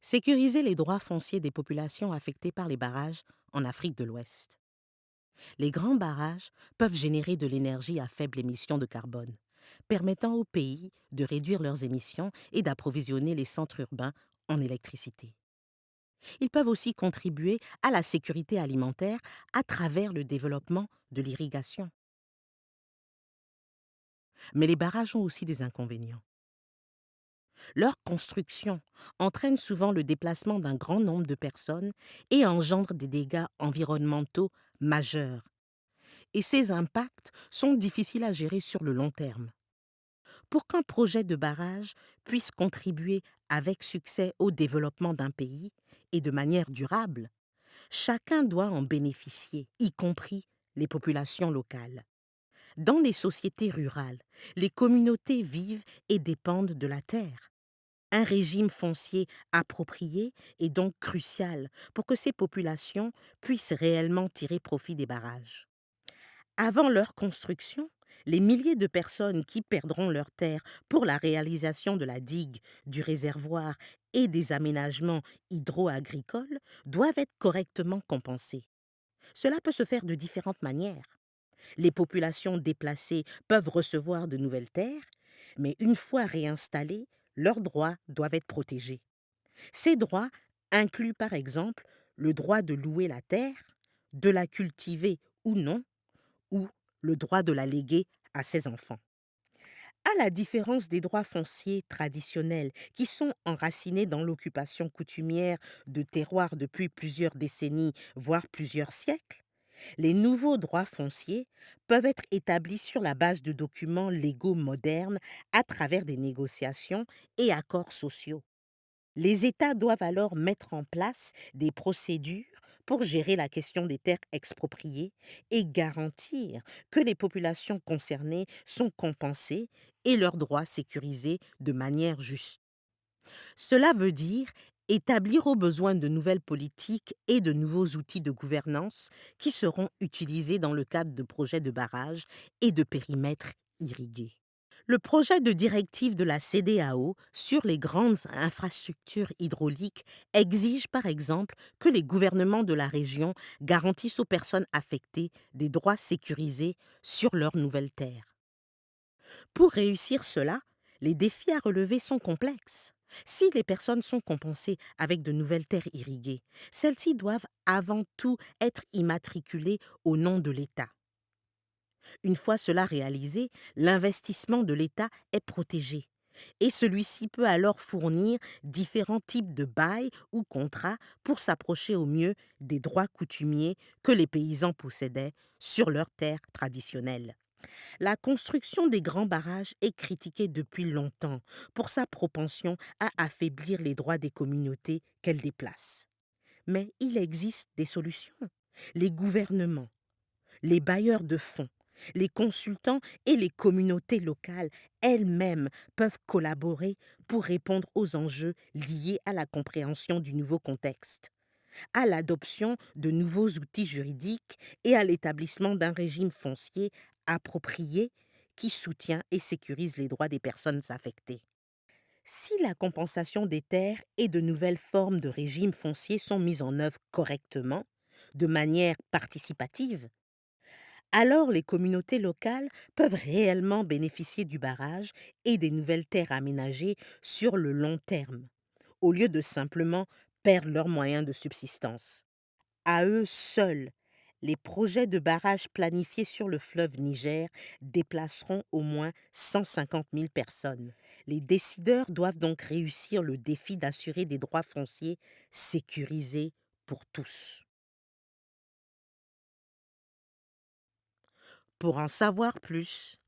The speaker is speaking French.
Sécuriser les droits fonciers des populations affectées par les barrages en Afrique de l'Ouest. Les grands barrages peuvent générer de l'énergie à faible émission de carbone, permettant aux pays de réduire leurs émissions et d'approvisionner les centres urbains en électricité. Ils peuvent aussi contribuer à la sécurité alimentaire à travers le développement de l'irrigation. Mais les barrages ont aussi des inconvénients. Leur construction entraîne souvent le déplacement d'un grand nombre de personnes et engendre des dégâts environnementaux majeurs. Et ces impacts sont difficiles à gérer sur le long terme. Pour qu'un projet de barrage puisse contribuer avec succès au développement d'un pays et de manière durable, chacun doit en bénéficier, y compris les populations locales. Dans les sociétés rurales, les communautés vivent et dépendent de la terre. Un régime foncier approprié est donc crucial pour que ces populations puissent réellement tirer profit des barrages. Avant leur construction, les milliers de personnes qui perdront leur terre pour la réalisation de la digue, du réservoir et des aménagements hydro-agricoles doivent être correctement compensées. Cela peut se faire de différentes manières. Les populations déplacées peuvent recevoir de nouvelles terres, mais une fois réinstallées, leurs droits doivent être protégés. Ces droits incluent par exemple le droit de louer la terre, de la cultiver ou non, ou le droit de la léguer à ses enfants. À la différence des droits fonciers traditionnels qui sont enracinés dans l'occupation coutumière de terroirs depuis plusieurs décennies, voire plusieurs siècles, les nouveaux droits fonciers peuvent être établis sur la base de documents légaux modernes à travers des négociations et accords sociaux. Les États doivent alors mettre en place des procédures pour gérer la question des terres expropriées et garantir que les populations concernées sont compensées et leurs droits sécurisés de manière juste. Cela veut dire établir au besoin de nouvelles politiques et de nouveaux outils de gouvernance qui seront utilisés dans le cadre de projets de barrages et de périmètres irrigués. Le projet de directive de la CDAO sur les grandes infrastructures hydrauliques exige par exemple que les gouvernements de la région garantissent aux personnes affectées des droits sécurisés sur leurs nouvelles terres. Pour réussir cela, les défis à relever sont complexes. Si les personnes sont compensées avec de nouvelles terres irriguées, celles-ci doivent avant tout être immatriculées au nom de l'État. Une fois cela réalisé, l'investissement de l'État est protégé et celui-ci peut alors fournir différents types de bails ou contrats pour s'approcher au mieux des droits coutumiers que les paysans possédaient sur leurs terres traditionnelles. La construction des grands barrages est critiquée depuis longtemps pour sa propension à affaiblir les droits des communautés qu'elle déplace. Mais il existe des solutions. Les gouvernements, les bailleurs de fonds, les consultants et les communautés locales elles-mêmes peuvent collaborer pour répondre aux enjeux liés à la compréhension du nouveau contexte à l'adoption de nouveaux outils juridiques et à l'établissement d'un régime foncier approprié qui soutient et sécurise les droits des personnes affectées. Si la compensation des terres et de nouvelles formes de régime foncier sont mises en œuvre correctement, de manière participative, alors les communautés locales peuvent réellement bénéficier du barrage et des nouvelles terres aménagées sur le long terme, au lieu de simplement perdre leurs moyens de subsistance. À eux seuls, les projets de barrages planifiés sur le fleuve Niger déplaceront au moins 150 000 personnes. Les décideurs doivent donc réussir le défi d'assurer des droits fonciers sécurisés pour tous. Pour en savoir plus,